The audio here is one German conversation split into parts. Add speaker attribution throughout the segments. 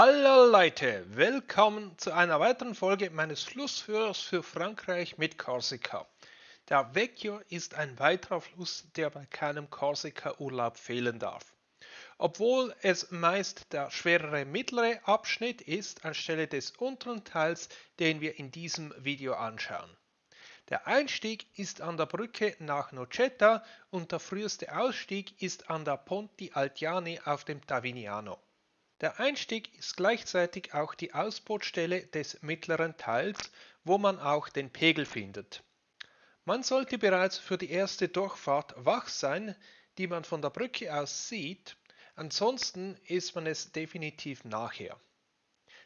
Speaker 1: Hallo Leute, willkommen zu einer weiteren Folge meines Flussführers für Frankreich mit Korsika. Der Vecchio ist ein weiterer Fluss, der bei keinem Korsika-Urlaub fehlen darf. Obwohl es meist der schwerere mittlere Abschnitt ist, anstelle des unteren Teils, den wir in diesem Video anschauen. Der Einstieg ist an der Brücke nach Nocetta und der früheste Ausstieg ist an der Ponti Altiani auf dem Tavignano. Der Einstieg ist gleichzeitig auch die Ausbootstelle des mittleren Teils, wo man auch den Pegel findet. Man sollte bereits für die erste Durchfahrt wach sein, die man von der Brücke aus sieht, ansonsten ist man es definitiv nachher.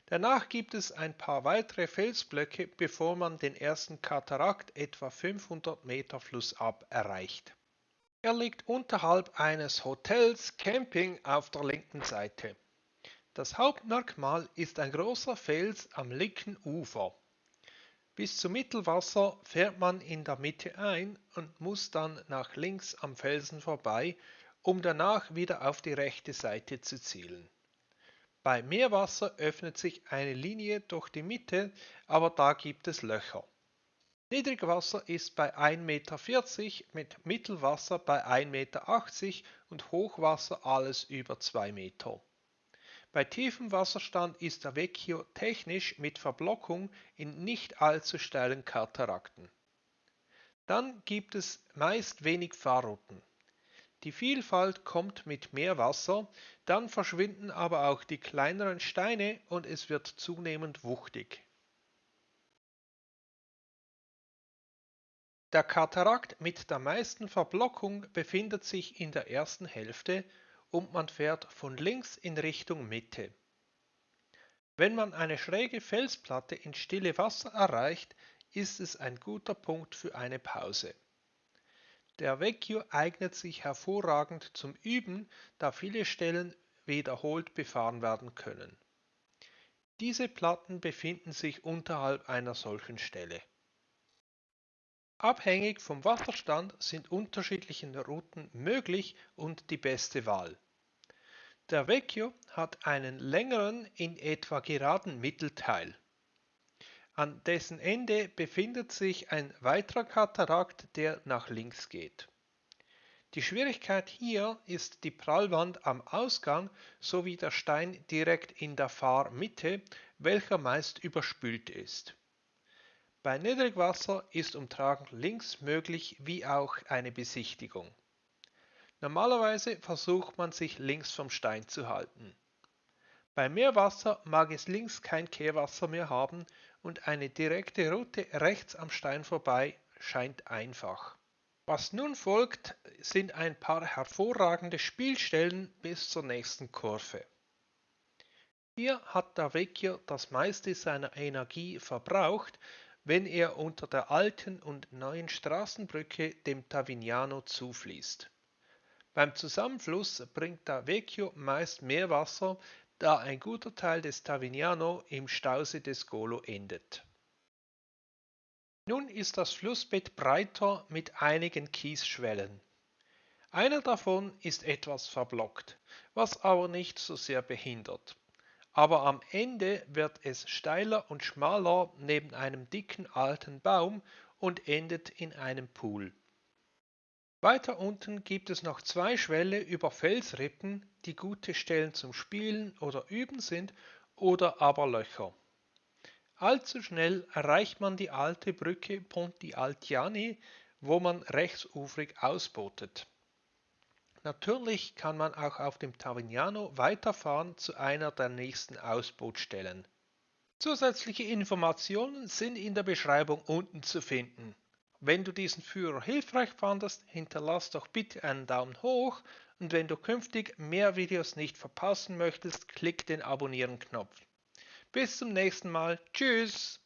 Speaker 1: Danach gibt es ein paar weitere Felsblöcke, bevor man den ersten Katarakt etwa 500 Meter flussab erreicht. Er liegt unterhalb eines Hotels Camping auf der linken Seite. Das Hauptmerkmal ist ein großer Fels am linken Ufer. Bis zum Mittelwasser fährt man in der Mitte ein und muss dann nach links am Felsen vorbei, um danach wieder auf die rechte Seite zu zielen. Bei Meerwasser öffnet sich eine Linie durch die Mitte, aber da gibt es Löcher. Niedrigwasser ist bei 1,40 Meter, mit Mittelwasser bei 1,80 Meter und Hochwasser alles über 2 Meter. Bei tiefem Wasserstand ist der Vecchio technisch mit Verblockung in nicht allzu steilen Katarakten. Dann gibt es meist wenig Fahrrouten. Die Vielfalt kommt mit mehr Wasser, dann verschwinden aber auch die kleineren Steine und es wird zunehmend wuchtig. Der Katarakt mit der meisten Verblockung befindet sich in der ersten Hälfte und man fährt von links in Richtung Mitte. Wenn man eine schräge Felsplatte in stille Wasser erreicht, ist es ein guter Punkt für eine Pause. Der Vecchio eignet sich hervorragend zum Üben, da viele Stellen wiederholt befahren werden können. Diese Platten befinden sich unterhalb einer solchen Stelle. Abhängig vom Wasserstand sind unterschiedliche Routen möglich und die beste Wahl. Der Vecchio hat einen längeren, in etwa geraden Mittelteil. An dessen Ende befindet sich ein weiterer Katarakt, der nach links geht. Die Schwierigkeit hier ist die Prallwand am Ausgang sowie der Stein direkt in der Fahrmitte, welcher meist überspült ist. Bei Niedrigwasser ist Umtragen links möglich wie auch eine Besichtigung. Normalerweise versucht man sich links vom Stein zu halten. Bei Meerwasser mag es links kein Kehrwasser mehr haben und eine direkte Route rechts am Stein vorbei scheint einfach. Was nun folgt, sind ein paar hervorragende Spielstellen bis zur nächsten Kurve. Hier hat der Vecchio das meiste seiner Energie verbraucht, wenn er unter der alten und neuen Straßenbrücke dem Tavignano zufließt. Beim Zusammenfluss bringt der Vecchio meist mehr Wasser, da ein guter Teil des Tavignano im Stausee des Golo endet. Nun ist das Flussbett breiter mit einigen Kiesschwellen. Einer davon ist etwas verblockt, was aber nicht so sehr behindert aber am Ende wird es steiler und schmaler neben einem dicken alten Baum und endet in einem Pool. Weiter unten gibt es noch zwei Schwälle über Felsrippen, die gute Stellen zum Spielen oder Üben sind oder aber Löcher. Allzu schnell erreicht man die alte Brücke Ponti Altiani, wo man rechtsufrig ausbootet. Natürlich kann man auch auf dem Tavignano weiterfahren zu einer der nächsten Ausbootstellen. Zusätzliche Informationen sind in der Beschreibung unten zu finden. Wenn du diesen Führer hilfreich fandest, hinterlass doch bitte einen Daumen hoch und wenn du künftig mehr Videos nicht verpassen möchtest, klick den Abonnieren-Knopf. Bis zum nächsten Mal. Tschüss!